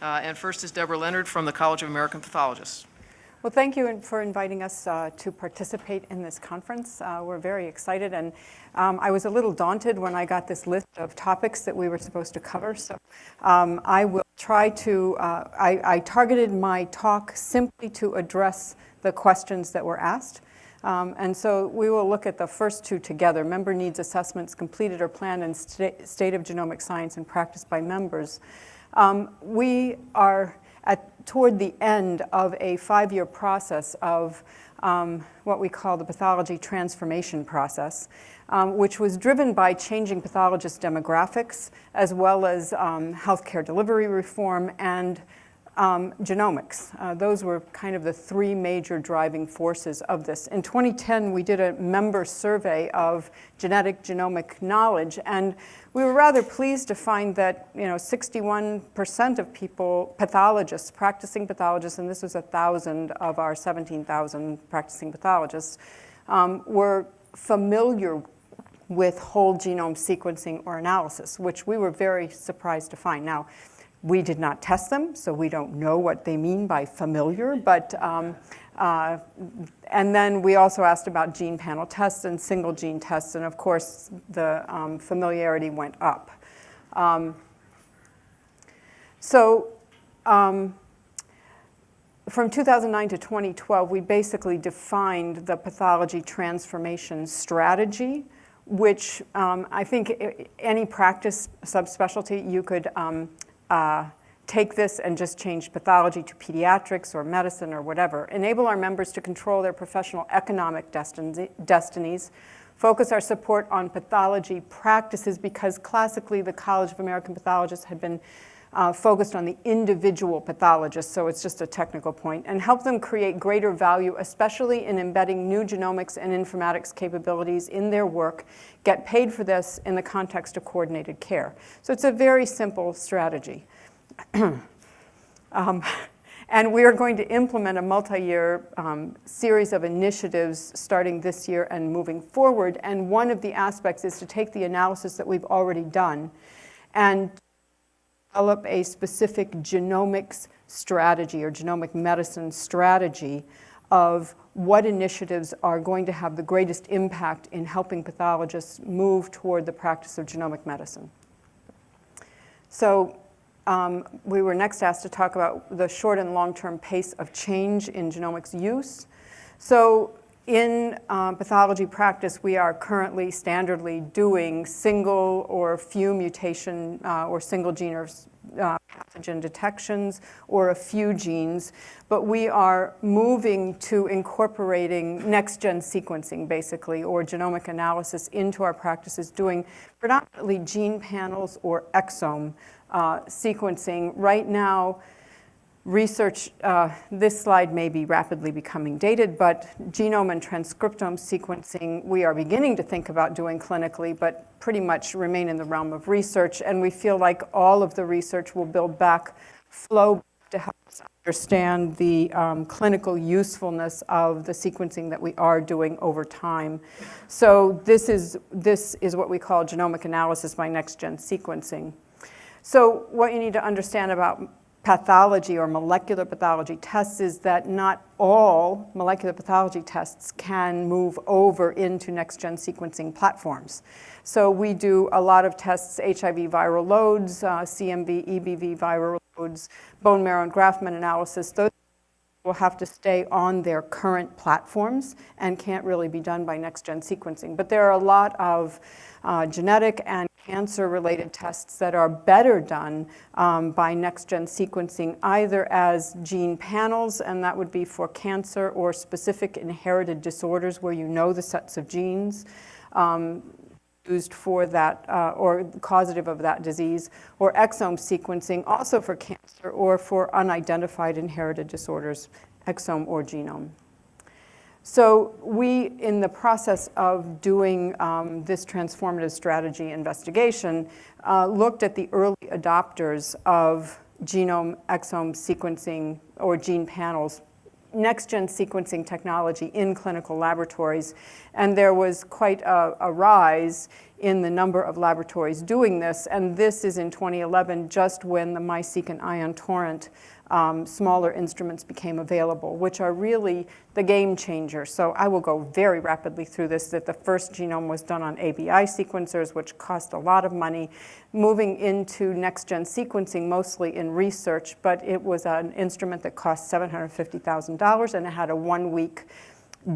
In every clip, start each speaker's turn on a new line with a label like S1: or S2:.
S1: Uh, And first is Deborah Leonard from the College of American Pathologists.
S2: Well, thank you for inviting us uh, to participate in this conference. Uh, we're very excited, and um, I was a little daunted when I got this list of topics that we were supposed to cover. So um, I will try to, uh, I, I, targeted my talk simply to address the questions that were asked. Um, and so we will look at the first two together, member needs assessments completed or planned in st state of genomic science and practice by members. Um, we are at, toward the end of a five-year process of um, what we call the pathology transformation process, um, which was driven by changing pathologist demographics as well as um, healthcare delivery reform and um, genomics. Uh, those were kind of the three major driving forces of this. In 2010, we did a member survey of genetic genomic knowledge, and we were rather pleased to find that you know 61% of people, pathologists, practicing pathologists, and this was a thousand of our 17,000 practicing pathologists, um, were familiar with whole genome sequencing or analysis, which we were very surprised to find. Now, we did not test them, so we don't know what they mean by familiar, but, um, uh, and then we also asked about gene panel tests and single gene tests, and of course the um, familiarity went up. Um, so um, from 2009 to 2012, we basically defined the pathology transformation strategy, which um, I think any practice subspecialty you could um, uh, take this and just change pathology to pediatrics or medicine or whatever, enable our members to control their professional economic destinies, focus our support on pathology practices because classically the College of American Pathologists had been uh, focused on the individual pathologist, so it's just a technical point, and help them create greater value, especially in embedding new genomics and informatics capabilities in their work, get paid for this in the context of coordinated care. So it's a very simple strategy. um, and we are going to implement a multi-year um, series of initiatives starting this year and moving forward. And one of the aspects is to take the analysis that we've already done and develop a specific genomics strategy or genomic medicine strategy of what initiatives are going to have the greatest impact in helping pathologists move toward the practice of genomic medicine. So um, we were next asked to talk about the short and long-term pace of change in genomics use. So in um, pathology practice, we are currently standardly doing single or few mutation uh, or single gene or uh, pathogen detections or a few genes, but we are moving to incorporating next-gen sequencing, basically, or genomic analysis into our practices, doing predominantly gene panels or exome uh, sequencing. Right now, research, uh, this slide may be rapidly becoming dated, but genome and transcriptome sequencing we are beginning to think about doing clinically, but pretty much remain in the realm of research. And we feel like all of the research will build back flow to help us understand the um, clinical usefulness of the sequencing that we are doing over time. So this is, this is what we call genomic analysis by next-gen sequencing. So what you need to understand about pathology or molecular pathology tests is that not all molecular pathology tests can move over into next-gen sequencing platforms. So we do a lot of tests, HIV viral loads, uh, CMV, EBV viral loads, bone marrow and graft analysis. Those will have to stay on their current platforms and can't really be done by next-gen sequencing. But there are a lot of uh, genetic and cancer-related tests that are better done um, by next-gen sequencing, either as gene panels, and that would be for cancer or specific inherited disorders where you know the sets of genes um, used for that, uh, or causative of that disease, or exome sequencing, also for cancer or for unidentified inherited disorders, exome or genome. So we, in the process of doing um, this transformative strategy investigation, uh, looked at the early adopters of genome exome sequencing or gene panels, next-gen sequencing technology in clinical laboratories. And there was quite a, a rise in the number of laboratories doing this. And this is in 2011, just when the MiSeq and Ion Torrent um, smaller instruments became available, which are really the game changer. So I will go very rapidly through this, that the first genome was done on ABI sequencers, which cost a lot of money, moving into next-gen sequencing, mostly in research, but it was an instrument that cost $750,000 and it had a one-week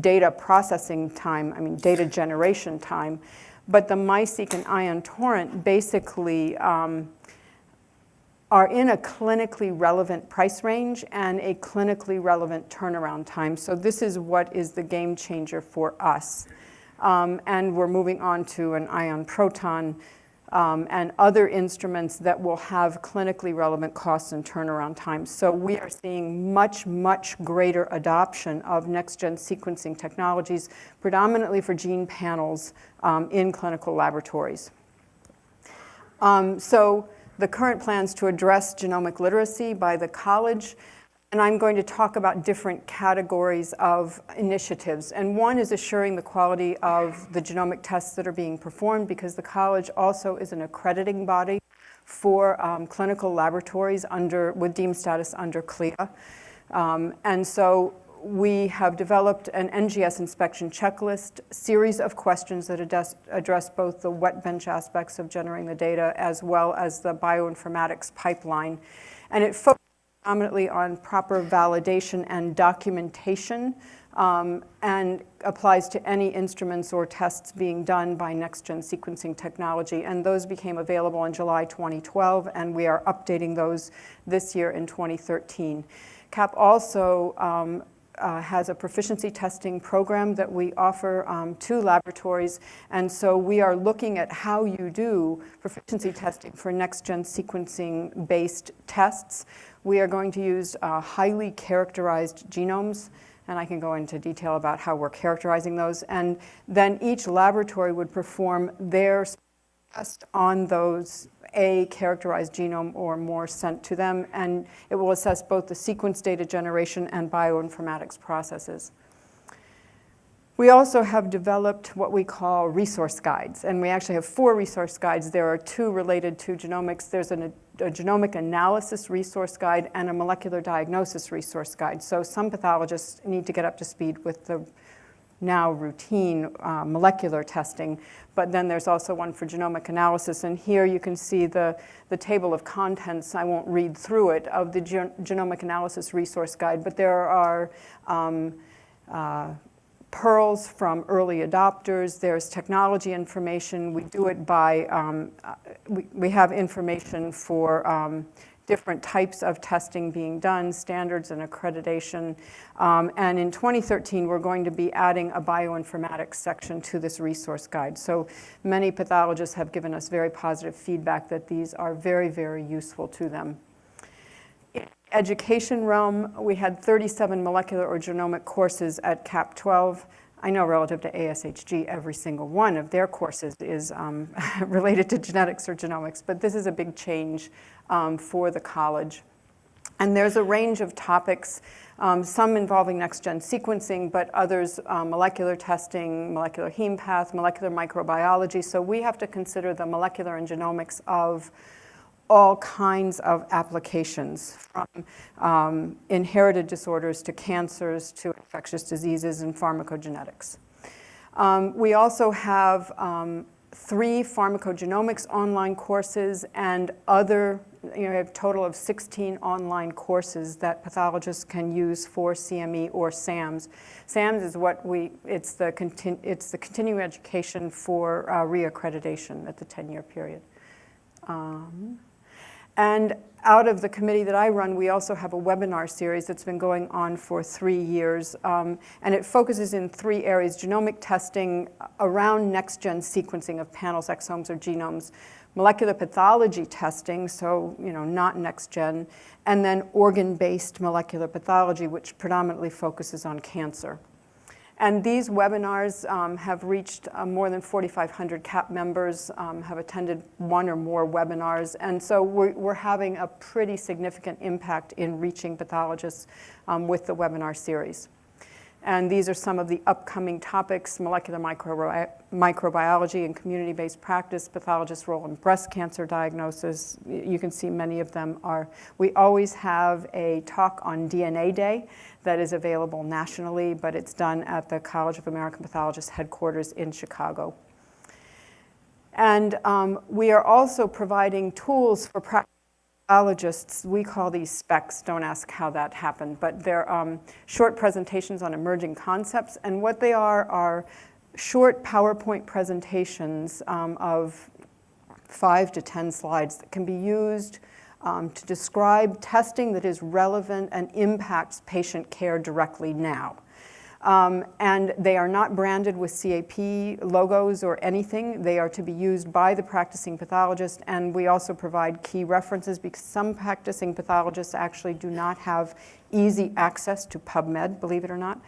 S2: data processing time, I mean data generation time. But the MiSeq and Ion Torrent basically um, are in a clinically relevant price range and a clinically relevant turnaround time. So this is what is the game changer for us. Um, and we're moving on to an ion proton um, and other instruments that will have clinically relevant costs and turnaround times. So we are seeing much, much greater adoption of next-gen sequencing technologies, predominantly for gene panels um, in clinical laboratories. Um, so the current plans to address genomic literacy by the college, and I'm going to talk about different categories of initiatives. And one is assuring the quality of the genomic tests that are being performed because the college also is an accrediting body for um, clinical laboratories under, with deemed status under CLIA. Um, and so we have developed an NGS inspection checklist, series of questions that address, address both the wet bench aspects of generating the data as well as the bioinformatics pipeline. And it focuses predominantly on proper validation and documentation um, and applies to any instruments or tests being done by next-gen sequencing technology. And those became available in July 2012, and we are updating those this year in 2013. CAP also um, uh, has a proficiency testing program that we offer um, to laboratories. And so we are looking at how you do proficiency testing for next-gen sequencing-based tests. We are going to use uh, highly characterized genomes, and I can go into detail about how we're characterizing those. And then each laboratory would perform their test on those a characterized genome or more sent to them, and it will assess both the sequence data generation and bioinformatics processes. We also have developed what we call resource guides, and we actually have four resource guides. There are two related to genomics. There's an, a genomic analysis resource guide and a molecular diagnosis resource guide. So some pathologists need to get up to speed with the now routine uh, molecular testing, but then there's also one for genomic analysis. And here you can see the, the table of contents, I won't read through it, of the Gen Genomic Analysis Resource Guide, but there are um, uh, pearls from early adopters, there's technology information, we do it by, um, uh, we, we have information for um, different types of testing being done, standards and accreditation. Um, and in 2013, we're going to be adding a bioinformatics section to this resource guide. So many pathologists have given us very positive feedback that these are very, very useful to them. In education realm, we had 37 molecular or genomic courses at CAP 12. I know relative to ASHG, every single one of their courses is um, related to genetics or genomics, but this is a big change um, for the college. And there's a range of topics, um, some involving next-gen sequencing, but others um, molecular testing, molecular heme path, molecular microbiology. So we have to consider the molecular and genomics of all kinds of applications, from um, inherited disorders to cancers to infectious diseases and pharmacogenetics. Um, we also have um, three pharmacogenomics online courses and other you know, we have a total of 16 online courses that pathologists can use for CME or SAMS. SAMS is what we, it's the, continu, it's the continuing education for uh, reaccreditation at the 10-year period. Um, and out of the committee that I run, we also have a webinar series that's been going on for three years. Um, and it focuses in three areas, genomic testing around next-gen sequencing of panels, exomes, or genomes, molecular pathology testing, so you know, not next gen, and then organ-based molecular pathology, which predominantly focuses on cancer. And these webinars um, have reached uh, more than 4,500 CAP members, um, have attended one or more webinars, and so we're, we're having a pretty significant impact in reaching pathologists um, with the webinar series. And these are some of the upcoming topics, molecular microbi microbiology and community-based practice, pathologist's role in breast cancer diagnosis. You can see many of them are. We always have a talk on DNA Day that is available nationally, but it's done at the College of American Pathologists headquarters in Chicago. And um, we are also providing tools for pathologists. We call these specs, don't ask how that happened, but they're um, short presentations on emerging concepts. And what they are are short PowerPoint presentations um, of five to 10 slides that can be used um, to describe testing that is relevant and impacts patient care directly now. Um, and they are not branded with CAP logos or anything. They are to be used by the practicing pathologist, and we also provide key references because some practicing pathologists actually do not have easy access to PubMed, believe it or not.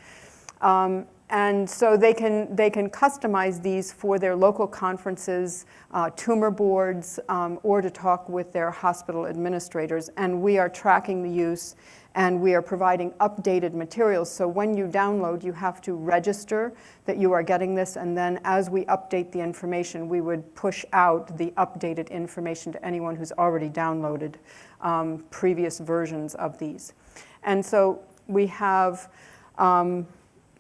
S2: Um, and so they can, they can customize these for their local conferences, uh, tumor boards, um, or to talk with their hospital administrators. And we are tracking the use and we are providing updated materials. So when you download, you have to register that you are getting this, and then as we update the information, we would push out the updated information to anyone who's already downloaded um, previous versions of these. And so we have um,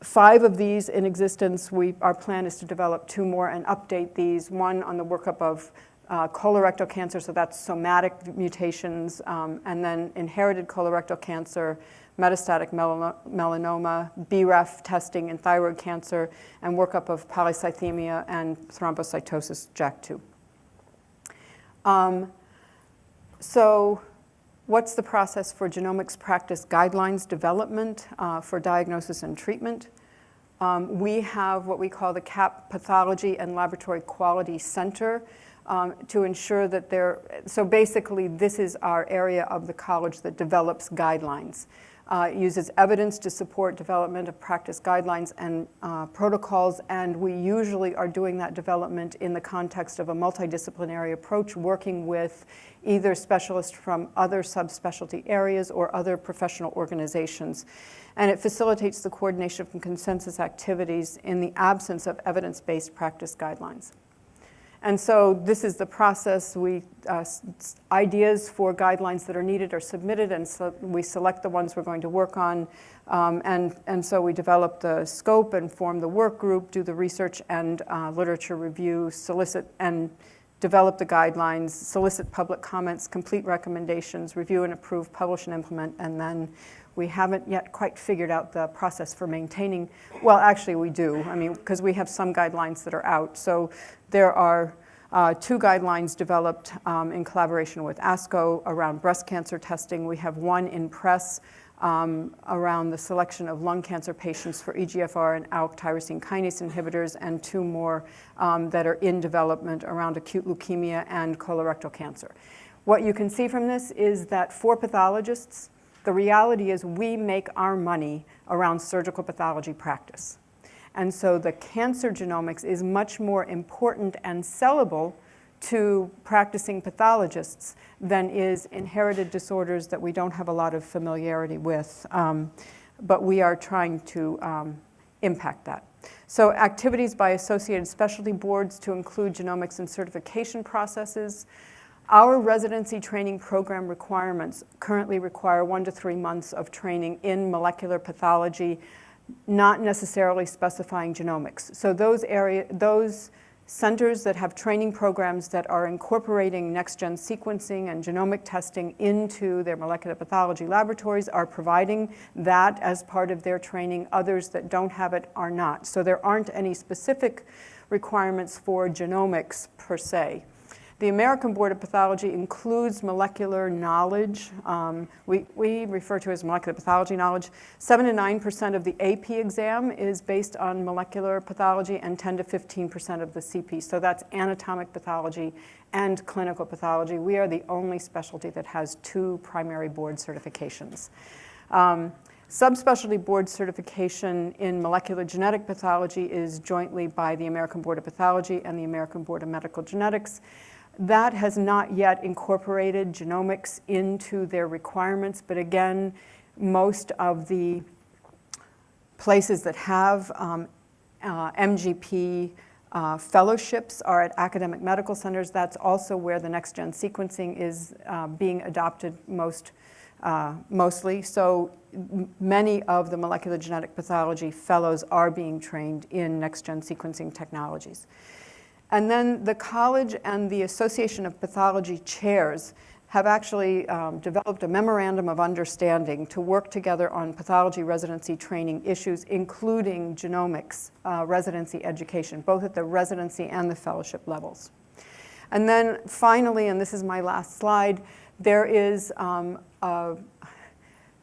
S2: five of these in existence. We, our plan is to develop two more and update these, one on the workup of uh, colorectal cancer, so that's somatic mutations, um, and then inherited colorectal cancer, metastatic melanoma, BRAF testing in thyroid cancer, and workup of polycythemia and thrombocytosis JAK2. Um, so what's the process for genomics practice guidelines development uh, for diagnosis and treatment? Um, we have what we call the CAP Pathology and Laboratory Quality Center um, to ensure that they're, so basically this is our area of the college that develops guidelines. Uh, uses evidence to support development of practice guidelines and uh, protocols, and we usually are doing that development in the context of a multidisciplinary approach, working with either specialists from other subspecialty areas or other professional organizations. And it facilitates the coordination of consensus activities in the absence of evidence-based practice guidelines. And so this is the process. We, uh, ideas for guidelines that are needed are submitted and so we select the ones we're going to work on. Um, and, and so we develop the scope and form the work group, do the research and uh, literature review, solicit and develop the guidelines, solicit public comments, complete recommendations, review and approve, publish and implement, and then we haven't yet quite figured out the process for maintaining, well, actually we do, I mean, because we have some guidelines that are out. So there are uh, two guidelines developed um, in collaboration with ASCO around breast cancer testing. We have one in press um, around the selection of lung cancer patients for EGFR and ALK tyrosine kinase inhibitors, and two more um, that are in development around acute leukemia and colorectal cancer. What you can see from this is that for pathologists, the reality is we make our money around surgical pathology practice. And so the cancer genomics is much more important and sellable to practicing pathologists than is inherited disorders that we don't have a lot of familiarity with. Um, but we are trying to um, impact that. So activities by associated specialty boards to include genomics and certification processes, our residency training program requirements currently require one to three months of training in molecular pathology, not necessarily specifying genomics. So those area, those centers that have training programs that are incorporating next-gen sequencing and genomic testing into their molecular pathology laboratories are providing that as part of their training. Others that don't have it are not. So there aren't any specific requirements for genomics per se. The American Board of Pathology includes molecular knowledge. Um, we, we refer to as molecular pathology knowledge. 7 to 9% of the AP exam is based on molecular pathology and 10 to 15% of the CP. So that's anatomic pathology and clinical pathology. We are the only specialty that has two primary board certifications. Um, Subspecialty board certification in molecular genetic pathology is jointly by the American Board of Pathology and the American Board of Medical Genetics. That has not yet incorporated genomics into their requirements, but again, most of the places that have um, uh, MGP uh, fellowships are at academic medical centers. That's also where the next-gen sequencing is uh, being adopted most, uh, mostly. So many of the molecular genetic pathology fellows are being trained in next-gen sequencing technologies. And then the college and the Association of Pathology chairs have actually um, developed a memorandum of understanding to work together on pathology residency training issues, including genomics uh, residency education, both at the residency and the fellowship levels. And then finally, and this is my last slide, there is um, a,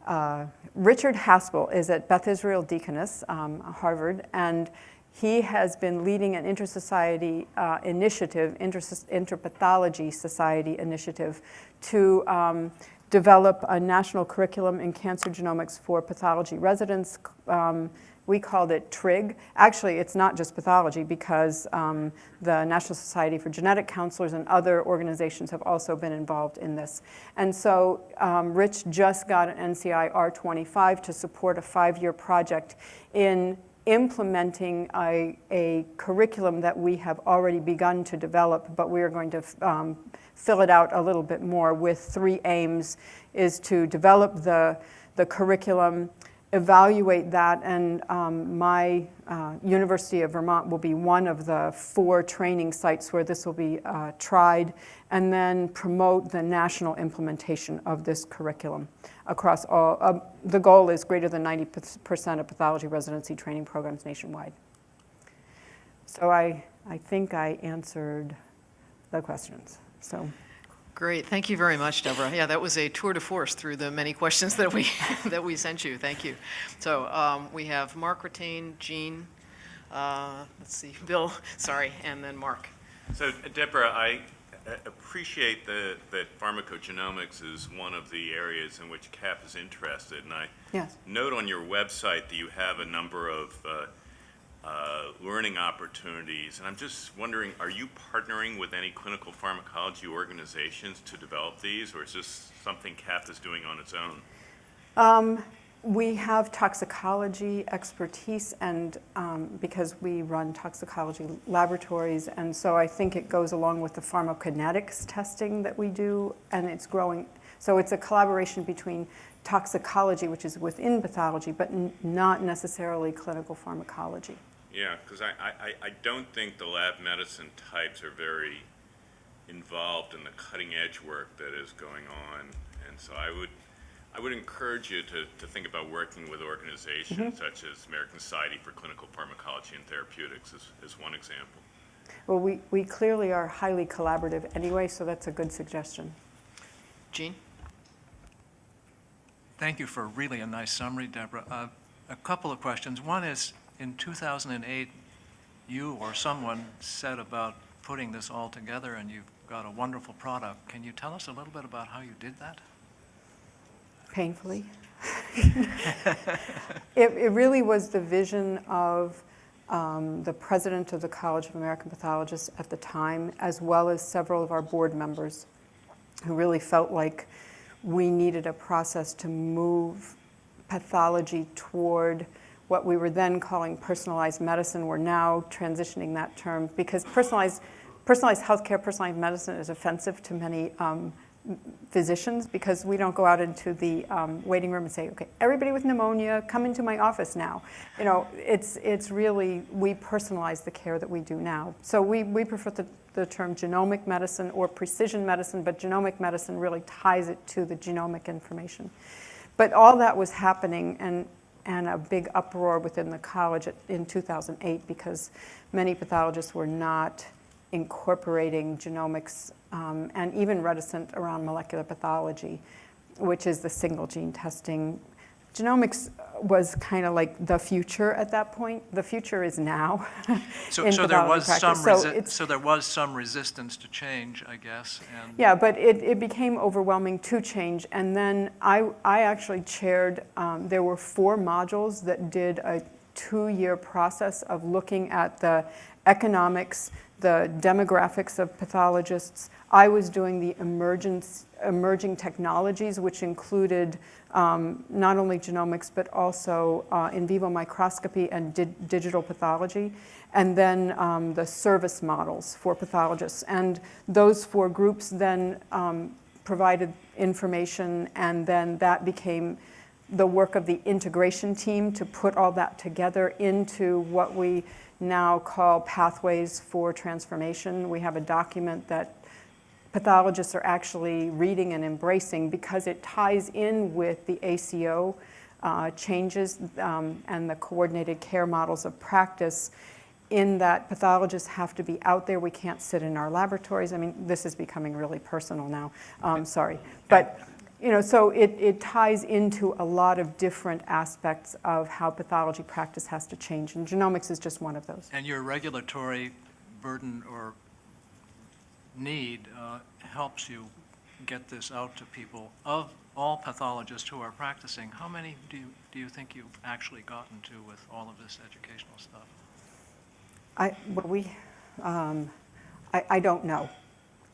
S2: uh, Richard Haspel is at Beth Israel Deaconess, um, Harvard, and he has been leading an inter-society uh, initiative, inter- interpathology society initiative, to um, develop a national curriculum in cancer genomics for pathology residents. Um, we called it TRIG. Actually, it's not just pathology because um, the National Society for Genetic Counselors and other organizations have also been involved in this. And so um, Rich just got an NCI R25 to support a five-year project in implementing a, a, curriculum that we have already begun to develop, but we are going to um, fill it out a little bit more with three aims, is to develop the, the curriculum, evaluate that, and um, my uh, University of Vermont will be one of the four training sites where this will be uh, tried, and then promote the national implementation of this curriculum across all. Uh, the goal is greater than 90% of pathology residency training programs nationwide. So I, I think I answered the questions. So.
S1: Great, thank you very much, Deborah. Yeah, that was a tour de force through the many questions that we that we sent you. Thank you. So um, we have Mark Ratain, Jean, uh, let's see, Bill, sorry, and then Mark.
S3: So Deborah, I appreciate the, that pharmacogenomics is one of the areas in which CAP is interested, and I
S2: yes.
S3: note on your website that you have a number of uh, uh, learning opportunities, and I'm just wondering, are you partnering with any clinical pharmacology organizations to develop these, or is this something CAP is doing on its own?
S2: Um, we have toxicology expertise, and um, because we run toxicology laboratories, and so I think it goes along with the pharmacokinetics testing that we do, and it's growing. So it's a collaboration between toxicology, which is within pathology, but not necessarily clinical pharmacology.
S3: Yeah, because I, I, I don't think the lab medicine types are very involved in the cutting edge work that is going on, and so I would I would encourage you to, to think about working with organizations mm -hmm. such as American Society for Clinical Pharmacology and Therapeutics as, as one example.
S2: Well, we, we clearly are highly collaborative anyway, so that's a good suggestion.
S1: Gene?
S4: Thank you for really a nice summary, Deborah. Uh, a couple of questions. One is, in 2008, you or someone said about putting this all together and you've got a wonderful product. Can you tell us a little bit about how you did that?
S2: Painfully. it, it, really was the vision of um, the president of the College of American Pathologists at the time, as well as several of our board members who really felt like we needed a process to move pathology toward what we were then calling personalized medicine. We're now transitioning that term because personalized, personalized healthcare, personalized medicine is offensive to many um, physicians because we don't go out into the um, waiting room and say, okay, everybody with pneumonia, come into my office now. You know, it's, it's really, we personalize the care that we do now. So we, we prefer the, the term genomic medicine or precision medicine, but genomic medicine really ties it to the genomic information. But all that was happening and, and a big uproar within the college in 2008 because many pathologists were not incorporating genomics um, and even reticent around molecular pathology, which is the single gene testing. Genomics was kind of like the future at that point. The future is now.
S4: so, so there was some so, so, there was some resistance to change, I guess. And
S2: yeah, but it, it became overwhelming to change. And then I, I actually chaired, um, there were four modules that did a two-year process of looking at the economics, the demographics of pathologists. I was doing the emergence, emerging technologies, which included um, not only genomics, but also uh, in vivo microscopy and di- digital pathology, and then um, the service models for pathologists. And those four groups then um, provided information, and then that became the work of the integration team to put all that together into what we now call pathways for transformation. We have a document that pathologists are actually reading and embracing because it ties in with the ACO uh, changes um, and the coordinated care models of practice in that pathologists have to be out there. We can't sit in our laboratories. I mean, this is becoming really personal now. Um, sorry. But, you know, so it, it ties into a lot of different aspects of how pathology practice has to change. And genomics is just one of those.
S4: And your regulatory burden or need uh, helps you get this out to people. Of all pathologists who are practicing, how many do you, do you think you've actually gotten to with all of this educational stuff?
S2: I, well, we, um, I, I don't know.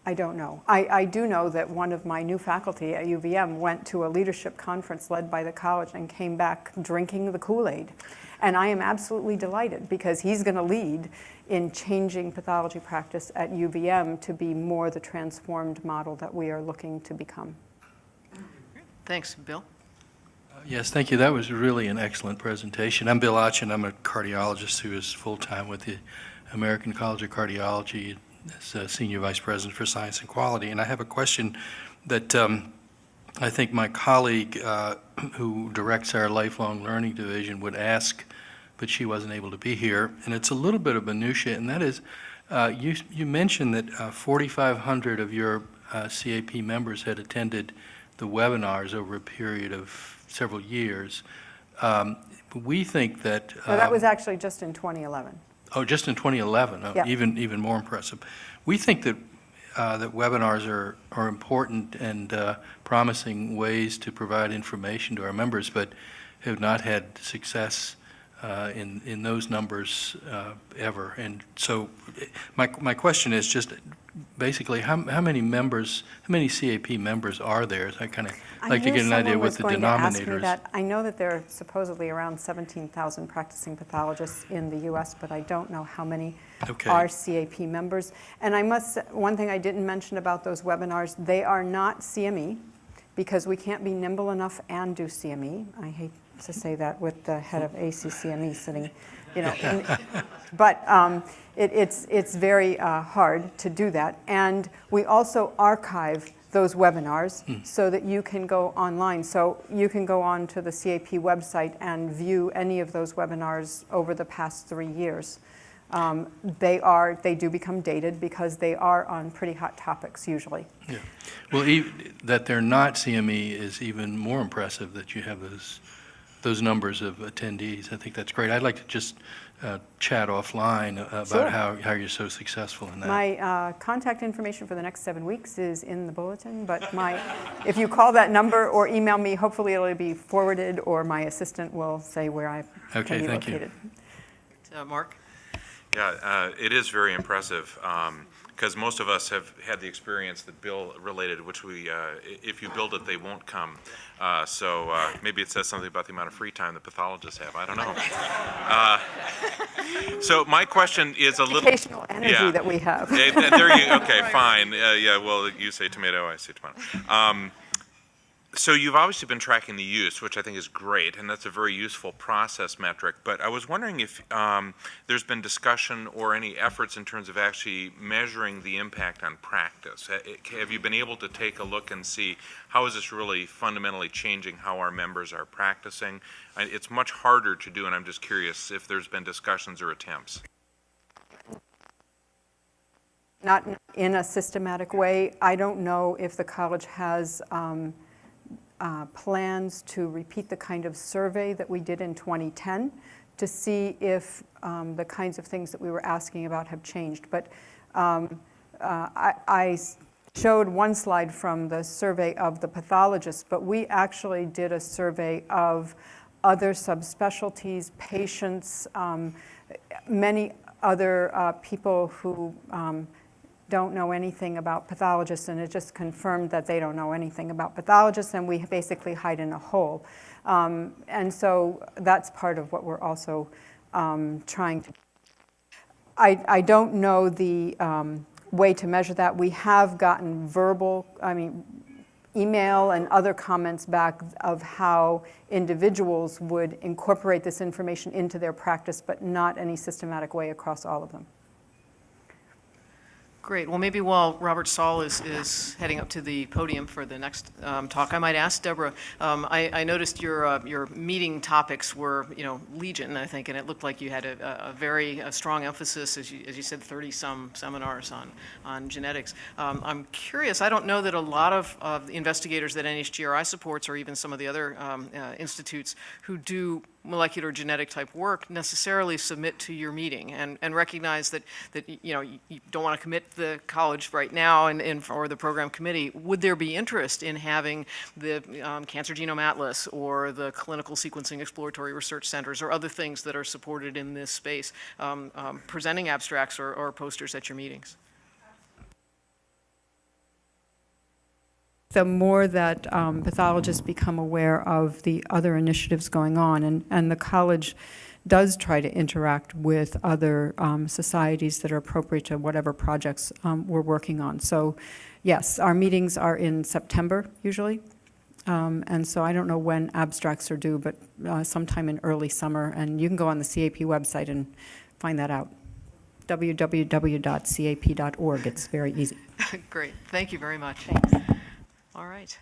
S2: I don't know. I, I do know that one of my new faculty at UVM went to a leadership conference led by the college and came back drinking the Kool-Aid. And I am absolutely delighted because he's going to lead in changing pathology practice at UVM to be more the transformed model that we are looking to become.
S1: Thanks. Bill?
S5: Yes, thank you. That was really an excellent presentation. I'm Bill Oetgen. I'm a cardiologist who is full-time with the American College of Cardiology as a Senior Vice President for Science and Quality. And I have a question that um, I think my colleague uh, who directs our Lifelong Learning Division would ask, but she wasn't able to be here. And it's a little bit of minutia, and that is, uh, you, you mentioned that uh, 4,500 of your uh, CAP members had attended the webinars over a period of several years. Um, We think that.
S2: That
S5: um,
S2: was actually just in 2011.
S5: Oh, just in 2011, oh,
S2: Yeah.
S5: even, even more impressive. We think that, uh, that webinars are, are important and uh, promising ways to provide information to our members, but have not had success uh, in, in those numbers uh, ever. And so my, my question is just basically, how, how many members, how many CAP members are there? I kind of like to get an idea what the
S2: going to ask me that. I know that there are supposedly around 17,000 practicing pathologists in the US, but I don't know how many
S5: Okay.
S2: are CAP members. And I must, say- one thing I didn't mention about those webinars, they are not CME because we can't be nimble enough and do CME. I hate to say that with the head of ACCME E sitting, you know. in- But um, it, it's, it's very uh, hard to do that. And we also archive those webinars so that you can go online. So you can go on to the CAP website and view any of those webinars over the past three years. Um, They are, they do become dated because they are on pretty hot topics usually.
S5: Yeah. Well, ev- that they're not CME is even more impressive, that you have those, those numbers of attendees. I think that's great. I'd like to just uh, chat offline
S2: Sure.
S5: about how, how you're so successful in that.
S2: My uh, contact information for the next seven weeks is in the bulletin, but my, if you call that number or email me, hopefully it'll be forwarded, or my assistant will say where I
S5: Okay,
S2: can be
S5: thank you.
S1: Uh, Mark?
S6: Yeah, uh, it is very impressive, because most of us have had the experience that Bill related, which we, uh, if you build it, they won't come. Uh, So uh, maybe it says something about the amount of free time that pathologists have, I don't know. Uh, So my question is a little.
S2: Educational energy
S6: Yeah.
S2: that we have.
S6: Eh, There you, okay, fine, Uh, yeah, well, you say tomato, I say tomato. Um, So you've obviously been tracking the use, which I think is great, and that's a very useful process metric, but I was wondering if um, there's been discussion or any efforts in terms of actually measuring the impact on practice. Have you been able to take a look and see, how is this really fundamentally changing how our members are practicing? It's much harder to do, and I'm just curious if there's been discussions or attempts.
S2: Not in a systematic way. I don't know if the college has um, uh, plans to repeat the kind of survey that we did in 2010 to see if um, the kinds of things that we were asking about have changed. But um, uh, I I showed one slide from the survey of the pathologists, but we actually did a survey of other subspecialties, patients, um, many other uh, people who um, don't know anything about pathologists, and it just confirmed that they don't know anything about pathologists, and we basically hide in a hole. Um, And so that's part of what we're also um, trying to I, I don't know the um, way to measure that. We have gotten verbal, I mean, email and other comments back of how individuals would incorporate this information into their practice, but not any systematic way across all of them.
S1: Great. Well, maybe while Robert Saul is, is heading up to the podium for the next um, talk, I might ask Deborah, um, I, I noticed your, uh, your meeting topics were, you know, legion, I think, and it looked like you had a, a very a strong emphasis, as you, as you said, 30-some seminars on, on genetics. Um, I'm curious, I don't know that a lot of, of the investigators that NHGRI supports, or even some of the other um, uh, institutes who do molecular genetic type work necessarily submit to your meeting and, and recognize that, that, you know, you don't want to commit the college right now and, and, or the program committee. Would there be interest in having the um, Cancer Genome Atlas or the Clinical Sequencing Exploratory Research Centers or other things that are supported in this space, um, um, presenting abstracts or, or posters at your meetings?
S2: The more that um, pathologists become aware of the other initiatives going on, and, and the college does try to interact with other um, societies that are appropriate to whatever projects um, we're working on. So, yes, our meetings are in September usually, um, and so I don't know when abstracts are due, but uh, sometime in early summer, and you can go on the CAP website and find that out. www.cap.org, it's very easy.
S1: Great. Thank you very much. All right.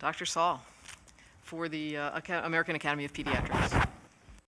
S1: Dr. Saul, for the uh, American Academy of Pediatrics.